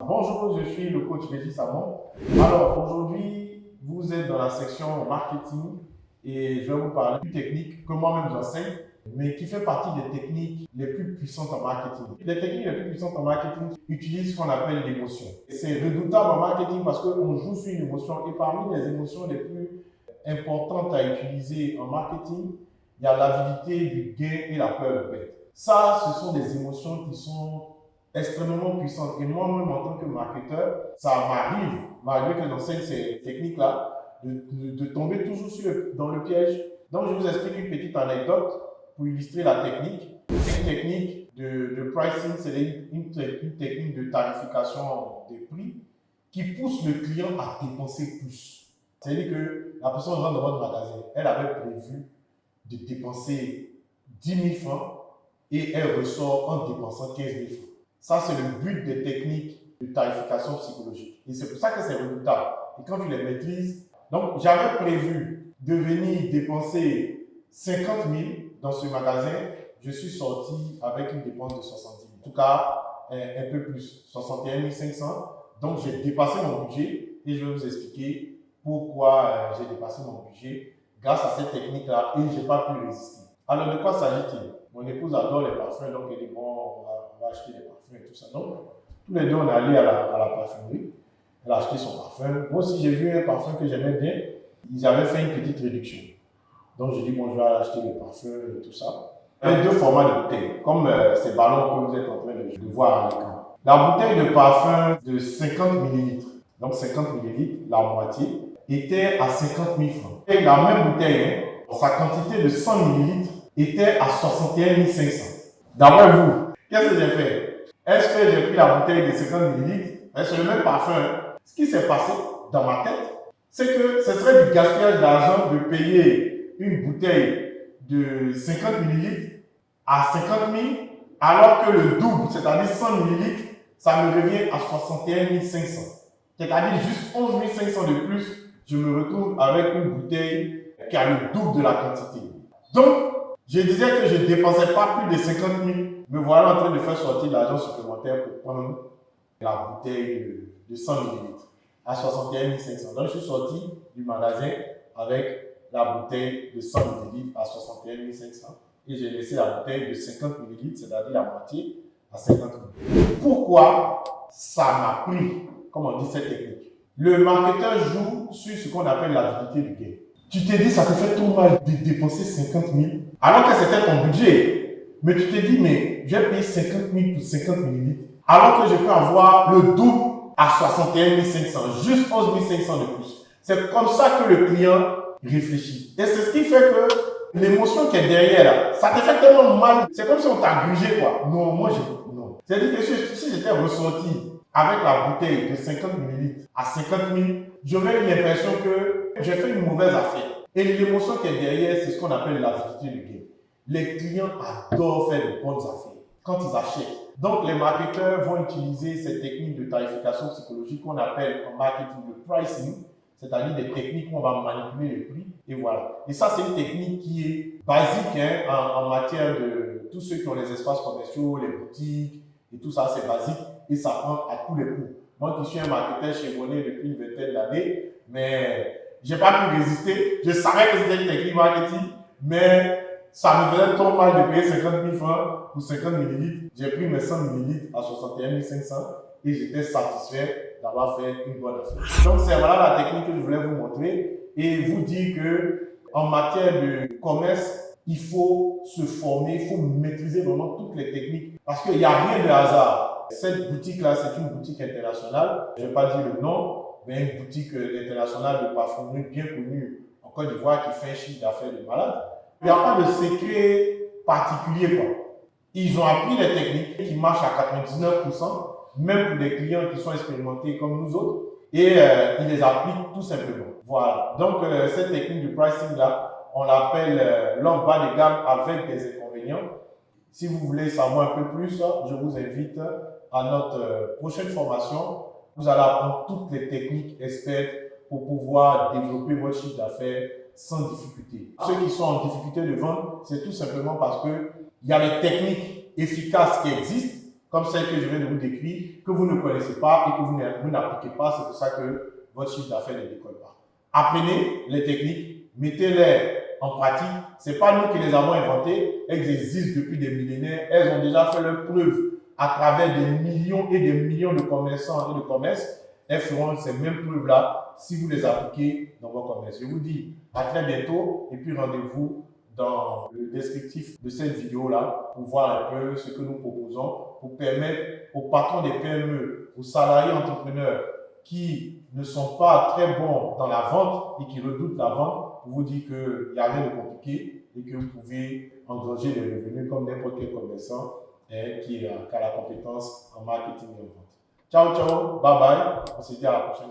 Bonjour, je suis le coach Régis Samon. Alors aujourd'hui, vous êtes dans la section marketing et je vais vous parler d'une technique que moi-même j'enseigne, mais qui fait partie des techniques les plus puissantes en marketing. Les techniques les plus puissantes en marketing utilisent ce qu'on appelle l'émotion. C'est redoutable en marketing parce qu'on joue sur une émotion et parmi les émotions les plus importantes à utiliser en marketing, il y a l'avidité du gain et la peur de perdre. Ça, ce sont des émotions qui sont extrêmement puissantes. Et moi-même, en tant que marketeur, ça m'arrive, malgré que j'enseigne ces techniques-là, de, de, tomber toujours sur dans le piège. Donc, je vous explique une petite anecdote pour illustrer la technique. C'est une technique de, de pricing, c'est une, une, technique de tarification des prix qui pousse le client à dépenser plus. C'est-à-dire que la personne rentre dans votre magasin, elle avait prévu de dépenser 10 000 francs et elle ressort en dépensant 15 000 francs. Ça, c'est le but des techniques de tarification psychologique. Et c'est pour ça que c'est redoutable. Et quand tu les maîtrises, donc j'avais prévu de venir dépenser 50 000 dans ce magasin. Je suis sorti avec une dépense de 70 000. En tout cas, un, peu plus, 61 500. Donc j'ai dépassé mon budget et je vais vous expliquer pourquoi euh, j'ai dépassé mon budget grâce à cette technique-là et je n'ai pas pu résister. Alors de quoi s'agit-il? Mon épouse adore les parfums, donc elle dit bon, on va, acheter des parfums et tout ça. Donc tous les deux, on est allés à la, parfumerie. Elle a acheté son parfum. Moi aussi, j'ai vu un parfum que j'aimais bien. Ils avaient fait une petite réduction. Donc j'ai dit bon, je vais acheter les parfums et tout ça. Il y a deux formats de bouteilles, comme euh, ces ballons que vous êtes en train de, de voir à l'écran. La bouteille de parfum de 50 ml, donc 50 ml, la moitié, était à 50 000 francs. Et la même bouteille, hein, sa quantité de 100 ml était à 61 500. D'après vous, qu'est-ce que j'ai fait? Est-ce que j'ai pris la bouteille de 50 ml C'est le même parfum. Ce qui s'est passé dans ma tête, c'est que ce serait du gaspillage d'argent de payer une bouteille de 50 ml à 50 000, alors que le double, c'est-à-dire 100 ml, ça me revient à 61 500. C'est-à-dire juste 11 500 de plus je me retrouve avec une bouteille qui a le double de la quantité. Donc, je disais que je ne dépensais pas plus de 50 000. Me voilà en train de faire sortir l'argent supplémentaire pour prendre la bouteille de, 100 ml à 61 500. Donc, je suis sorti du magasin avec la bouteille de 100 ml à 61 500 et j'ai laissé la bouteille de 50 ml, c'est-à-dire la moitié, à 50 000. Pourquoi ça m'a pris, comme on dit cette technique le marketeur joue sur ce qu'on appelle l'avidité du gain. Tu t'es dit, ça te fait trop mal de dépenser 50 000, alors que c'était ton budget. Mais tu t'es dit, mais j'ai payé 50 000 pour 50 millilitres, alors que je peux avoir le double à 61 500, juste 11 500 de plus. C'est comme ça que le client réfléchit. Et c'est ce qui fait que l'émotion qui est derrière, ça te fait tellement mal. C'est comme si on t'a grugé, quoi. Non, moi, je, non. C'est-à-dire que si j'étais ressorti avec la bouteille de 50 ml à 50 000, j'aurais eu l'impression que j'ai fait une mauvaise affaire. Et l'émotion qui est derrière, c'est ce qu'on appelle la du gain. Les clients adorent faire de bonnes affaires quand ils achètent. Donc, les marketeurs vont utiliser ces techniques de tarification psychologique qu'on appelle en marketing le pricing, c'est-à-dire des techniques où on va manipuler le prix, et voilà. Et ça, c'est une technique qui est basique hein, en, en matière de tous ceux qui ont les espaces commerciaux, les boutiques, et tout ça, c'est basique et ça prend à tous les coups. Moi qui suis un marketeur chevronné depuis une vingtaine d'années, mais j'ai pas pu résister. Je savais que c'était une technique marketing, mais ça me faisait trop mal de payer 50 000 francs pour 50 ml. J'ai pris mes 100 ml à 61 500 et j'étais satisfait d'avoir fait une bonne affaire. Donc c'est voilà la technique que je voulais vous montrer et vous dire que en matière de commerce, il faut se former, il faut maîtriser vraiment toutes les techniques parce qu'il n'y a rien de hasard. Cette boutique-là, c'est une boutique internationale. Je ne vais pas dire le nom, une boutique euh, internationale de parfumerie bien connue en Côte d'Ivoire qui fait un chiffre d'affaires de malade. Il n'y a pas de secret particulier. Quoi. Ils ont appris les techniques qui marchent à 99%, même pour des clients qui sont expérimentés comme nous autres, et euh, ils les appliquent tout simplement. Voilà. Donc, euh, cette technique de pricing-là, on l'appelle euh, l'homme bas de gamme avec des inconvénients. Si vous voulez savoir un peu plus, je vous invite à notre prochaine formation. Vous allez apprendre toutes les techniques expertes pour pouvoir développer votre chiffre d'affaires sans difficulté. Ceux qui sont en difficulté de vendre, c'est tout simplement parce que il y a les techniques efficaces qui existent, comme celle que je viens de vous décrire, que vous ne connaissez pas et que vous n'appliquez pas. C'est pour ça que votre chiffre d'affaires ne décolle pas. Apprenez les techniques, mettez-les en pratique. Ce n'est pas nous qui les avons inventées. Elles existent depuis des millénaires. Elles ont déjà fait leur preuve à travers des millions et des millions de commerçants et de commerces. Elles feront ces mêmes preuves-là si vous les appliquez dans vos commerces. Je vous dis à très bientôt et puis rendez-vous dans le descriptif de cette vidéo-là pour voir un peu ce que nous proposons pour permettre aux patrons des PME, aux salariés entrepreneurs qui ne sont pas très bons dans la vente et qui redoutent la vente, pour vous dire qu'il n'y a rien de compliqué et que vous pouvez engranger des revenus comme n'importe quel commerçant qui, a, qui a la compétence en marketing et en vente. Ciao, ciao, bye bye. On se dit à la prochaine.